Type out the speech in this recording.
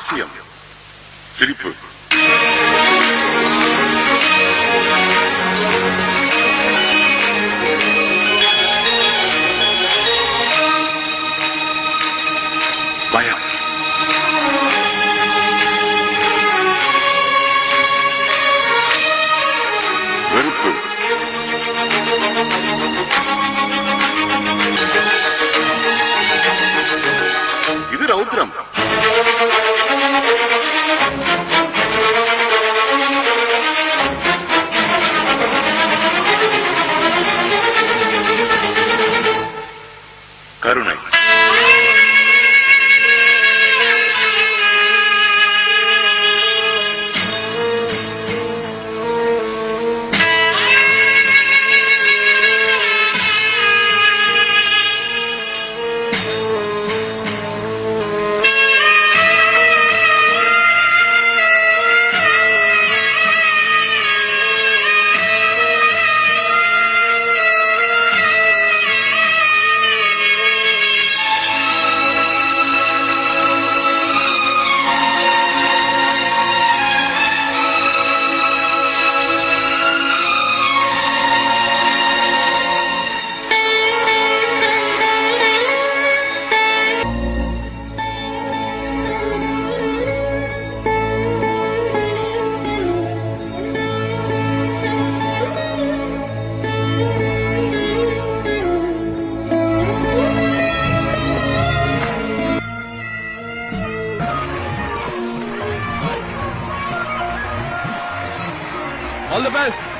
하스염 드리프 마약 웨르프 이들 아웃드럼 करुणै All the best.